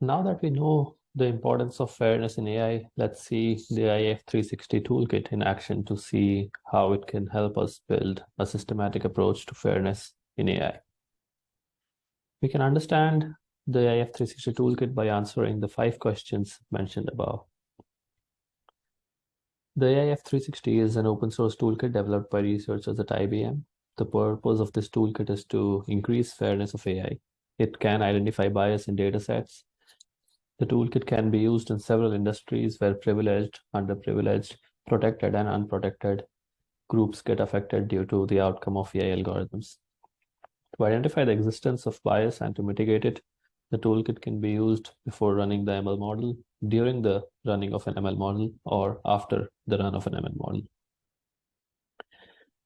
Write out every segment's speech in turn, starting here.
Now that we know the importance of fairness in AI, let's see the AIF 360 toolkit in action to see how it can help us build a systematic approach to fairness in AI. We can understand the AIF 360 toolkit by answering the five questions mentioned above. The AIF 360 is an open source toolkit developed by researchers at IBM. The purpose of this toolkit is to increase fairness of AI. It can identify bias in datasets the toolkit can be used in several industries where privileged, underprivileged, protected, and unprotected groups get affected due to the outcome of AI algorithms. To identify the existence of bias and to mitigate it, the toolkit can be used before running the ML model, during the running of an ML model, or after the run of an ML model.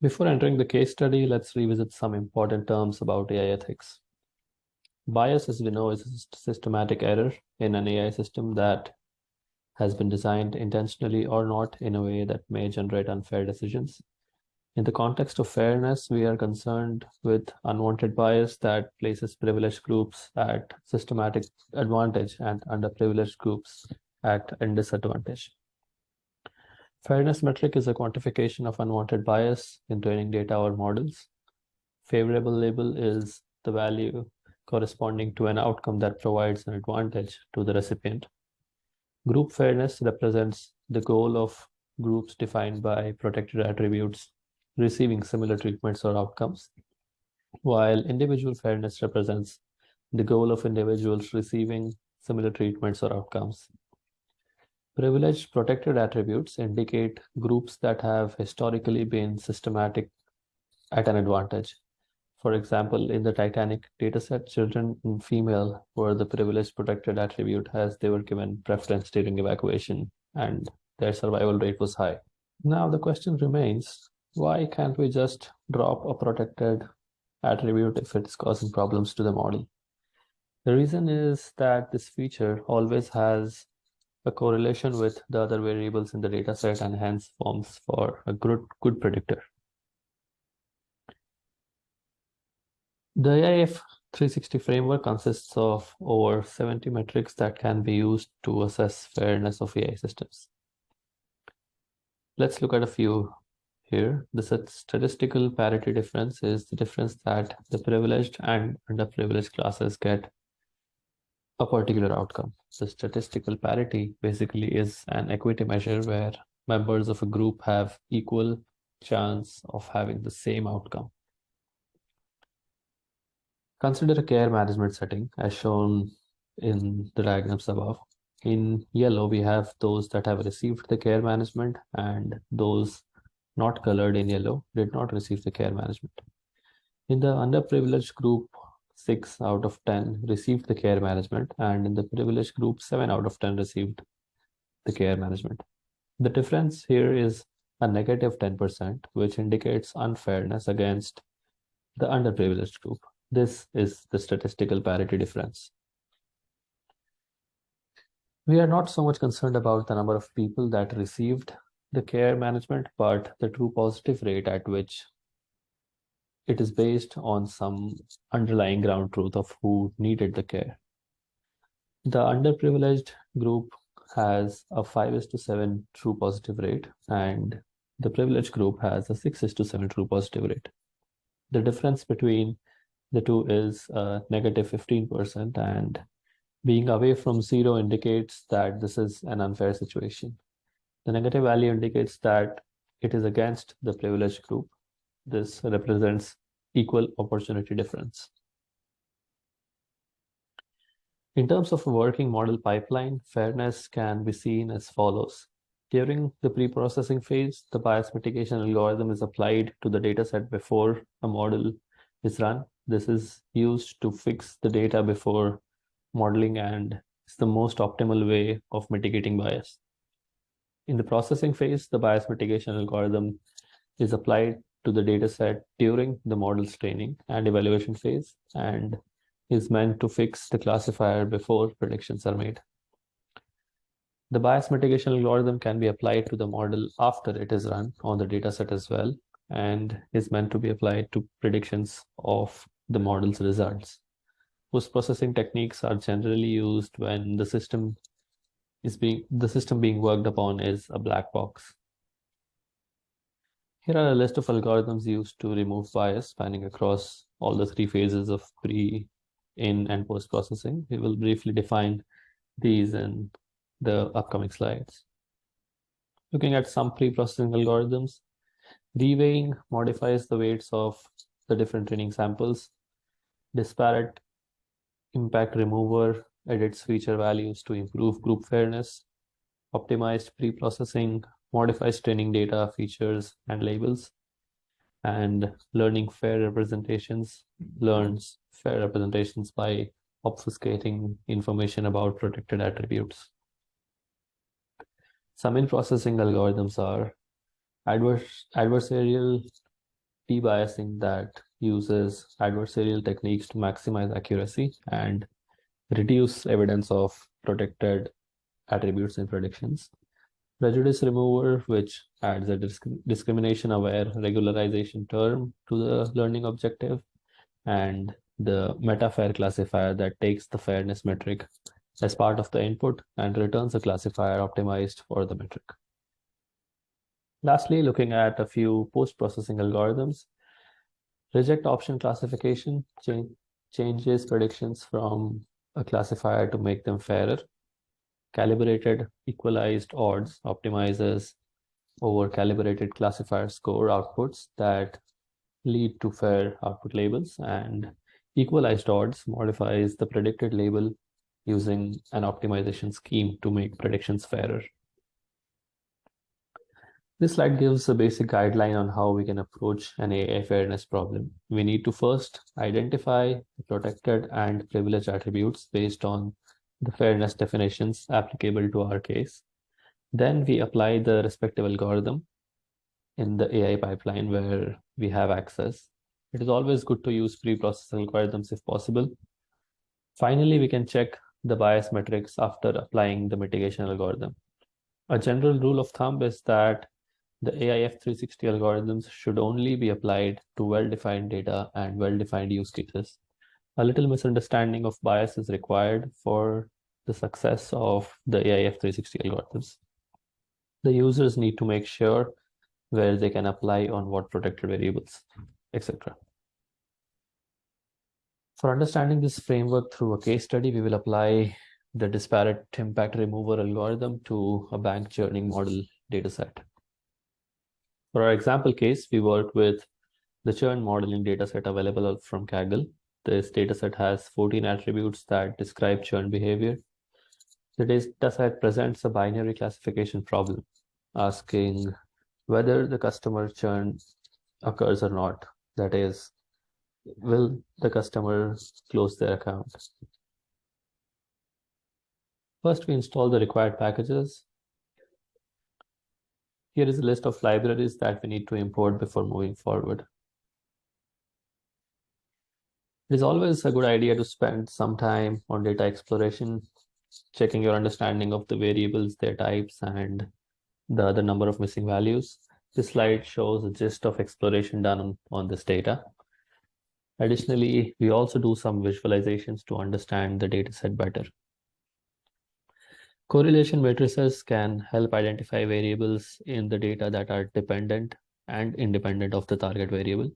Before entering the case study, let's revisit some important terms about AI ethics. Bias, as we know, is a systematic error in an AI system that has been designed intentionally or not in a way that may generate unfair decisions. In the context of fairness, we are concerned with unwanted bias that places privileged groups at systematic advantage and underprivileged groups at a disadvantage. Fairness metric is a quantification of unwanted bias in training data or models. Favorable label is the value corresponding to an outcome that provides an advantage to the recipient. Group fairness represents the goal of groups defined by protected attributes receiving similar treatments or outcomes, while individual fairness represents the goal of individuals receiving similar treatments or outcomes. Privileged protected attributes indicate groups that have historically been systematic at an advantage, for example, in the Titanic dataset, children and female were the privileged protected attribute as they were given preference during evacuation and their survival rate was high. Now the question remains, why can't we just drop a protected attribute if it's causing problems to the model? The reason is that this feature always has a correlation with the other variables in the dataset and hence forms for a good, good predictor. The AIF 360 framework consists of over 70 metrics that can be used to assess fairness of AI systems. Let's look at a few here. The statistical parity difference is the difference that the privileged and underprivileged classes get a particular outcome. So statistical parity basically is an equity measure where members of a group have equal chance of having the same outcome. Consider a care management setting as shown in the diagrams above. In yellow, we have those that have received the care management and those not colored in yellow did not receive the care management. In the underprivileged group, 6 out of 10 received the care management and in the privileged group, 7 out of 10 received the care management. The difference here is a negative 10%, which indicates unfairness against the underprivileged group. This is the statistical parity difference. We are not so much concerned about the number of people that received the care management, but the true positive rate at which it is based on some underlying ground truth of who needed the care. The underprivileged group has a 5 is to 7 true positive rate and the privileged group has a 6 is to 7 true positive rate. The difference between the two is uh, negative 15% and being away from zero indicates that this is an unfair situation. The negative value indicates that it is against the privileged group. This represents equal opportunity difference. In terms of a working model pipeline, fairness can be seen as follows. During the pre-processing phase, the bias mitigation algorithm is applied to the dataset before a model is run. This is used to fix the data before modeling and it's the most optimal way of mitigating bias. In the processing phase, the bias mitigation algorithm is applied to the dataset during the model's training and evaluation phase and is meant to fix the classifier before predictions are made. The bias mitigation algorithm can be applied to the model after it is run on the dataset as well and is meant to be applied to predictions of the model's results. Post-processing techniques are generally used when the system is being the system being worked upon is a black box. Here are a list of algorithms used to remove bias spanning across all the three phases of pre, in, and post-processing. We will briefly define these in the upcoming slides. Looking at some pre-processing algorithms, reweighing modifies the weights of the different training samples. Disparate impact remover edits feature values to improve group fairness. Optimized pre-processing modifies training data, features, and labels. And learning fair representations learns fair representations by obfuscating information about protected attributes. Some in-processing algorithms are adversarial debiasing that uses adversarial techniques to maximize accuracy and reduce evidence of protected attributes in predictions. Prejudice remover, which adds a disc discrimination-aware regularization term to the learning objective, and the meta-fair classifier that takes the fairness metric as part of the input and returns a classifier optimized for the metric. Lastly, looking at a few post-processing algorithms, reject option classification change, changes predictions from a classifier to make them fairer calibrated equalized odds optimizes over calibrated classifier score outputs that lead to fair output labels and equalized odds modifies the predicted label using an optimization scheme to make predictions fairer. This slide gives a basic guideline on how we can approach an AI fairness problem. We need to first identify protected and privileged attributes based on the fairness definitions applicable to our case. Then we apply the respective algorithm in the AI pipeline where we have access. It is always good to use pre-processing algorithms if possible. Finally, we can check the bias metrics after applying the mitigation algorithm. A general rule of thumb is that the AIF 360 algorithms should only be applied to well-defined data and well-defined use cases a little misunderstanding of bias is required for the success of the AIF 360 algorithms. The users need to make sure where they can apply on what protected variables, etc. For understanding this framework through a case study, we will apply the disparate impact remover algorithm to a bank churning model dataset. For our example case, we worked with the churn modeling dataset available from Kaggle this dataset has 14 attributes that describe churn behavior. The dataset presents a binary classification problem, asking whether the customer churn occurs or not. That is, will the customer close their account? First, we install the required packages. Here is a list of libraries that we need to import before moving forward. It is always a good idea to spend some time on data exploration, checking your understanding of the variables, their types, and the other number of missing values. This slide shows a gist of exploration done on, on this data. Additionally, we also do some visualizations to understand the dataset better. Correlation matrices can help identify variables in the data that are dependent and independent of the target variable.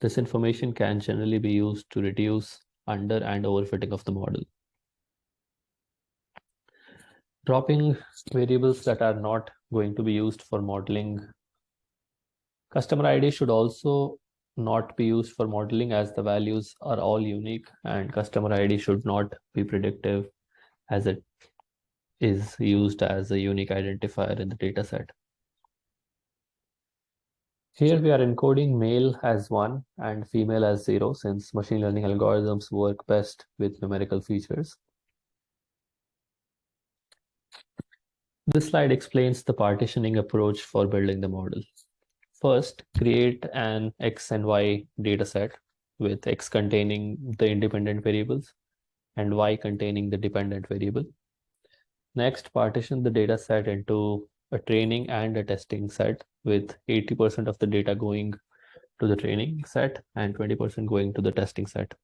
This information can generally be used to reduce under and overfitting of the model. Dropping variables that are not going to be used for modeling. Customer ID should also not be used for modeling as the values are all unique and customer ID should not be predictive as it is used as a unique identifier in the dataset. Here we are encoding male as 1 and female as 0 since machine learning algorithms work best with numerical features. This slide explains the partitioning approach for building the model. First, create an X and Y dataset with X containing the independent variables and Y containing the dependent variable. Next, partition the dataset into a training and a testing set with 80% of the data going to the training set and 20% going to the testing set.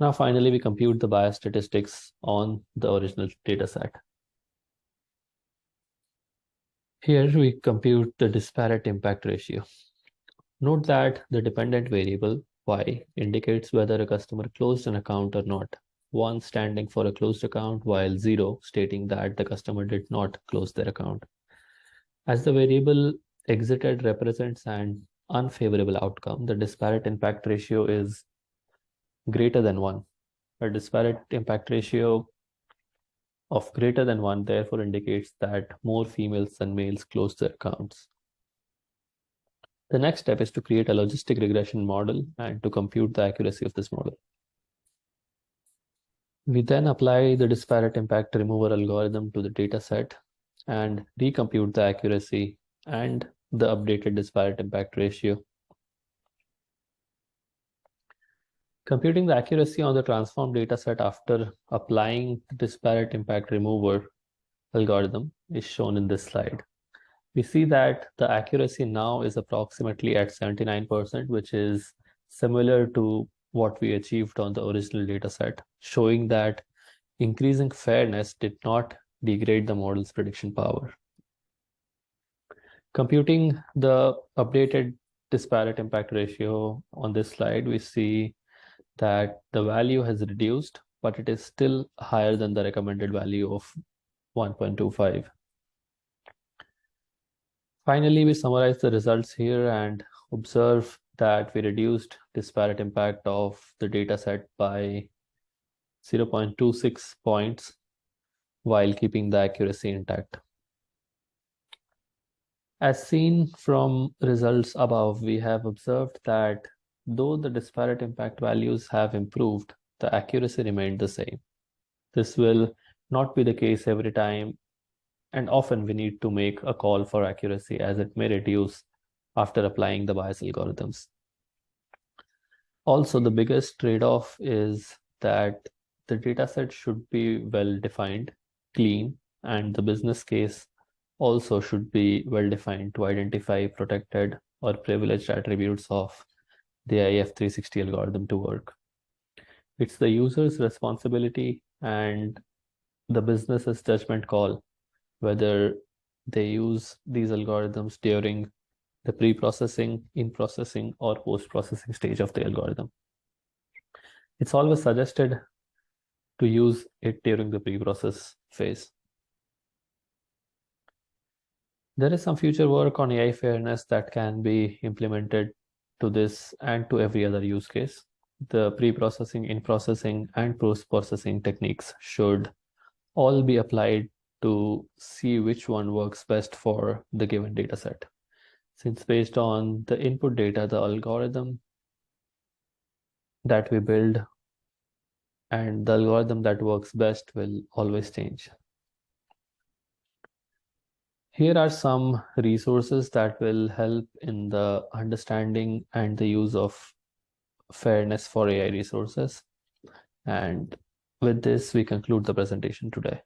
Now, finally, we compute the bias statistics on the original data set. Here we compute the disparate impact ratio. Note that the dependent variable y indicates whether a customer closed an account or not. One standing for a closed account while zero stating that the customer did not close their account. As the variable exited represents an unfavorable outcome, the disparate impact ratio is greater than one. A disparate impact ratio of greater than one therefore indicates that more females than males close their accounts. The next step is to create a logistic regression model and to compute the accuracy of this model. We then apply the disparate impact remover algorithm to the data set and recompute the accuracy and the updated disparate impact ratio. Computing the accuracy on the transform dataset after applying the disparate impact remover algorithm is shown in this slide. We see that the accuracy now is approximately at 79%, which is similar to what we achieved on the original dataset, showing that increasing fairness did not degrade the model's prediction power. Computing the updated disparate impact ratio on this slide, we see that the value has reduced, but it is still higher than the recommended value of 1.25. Finally, we summarize the results here and observe that we reduced disparate impact of the data set by 0.26 points while keeping the accuracy intact. As seen from results above, we have observed that Though the disparate impact values have improved, the accuracy remained the same. This will not be the case every time, and often we need to make a call for accuracy as it may reduce after applying the bias algorithms. Also, the biggest trade-off is that the dataset should be well defined, clean, and the business case also should be well defined to identify protected or privileged attributes of the IF360 algorithm to work. It's the user's responsibility and the business's judgment call whether they use these algorithms during the pre-processing, in-processing, or post-processing stage of the algorithm. It's always suggested to use it during the pre-process phase. There is some future work on AI fairness that can be implemented to this and to every other use case. The pre-processing, in-processing, and post-processing techniques should all be applied to see which one works best for the given data set. Since based on the input data, the algorithm that we build and the algorithm that works best will always change. Here are some resources that will help in the understanding and the use of fairness for AI resources. And with this, we conclude the presentation today.